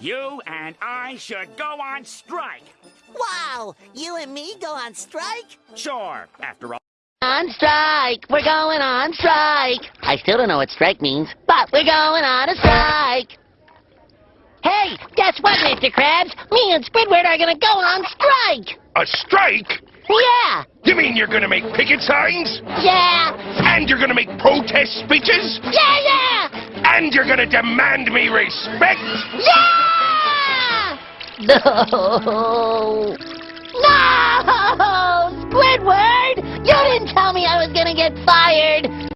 You and I should go on strike. Wow! You and me go on strike? Sure, after all. On strike! We're going on strike! I still don't know what strike means, but we're going on a strike! Hey, guess what, Mr. Krabs? Me and Squidward are gonna go on strike! A strike? Yeah! You mean you're gonna make picket signs? Yeah! And you're gonna make protest speeches? Yeah, yeah! And you're gonna demand me respect? Yeah! No! No! Squidward! You didn't tell me I was gonna get fired!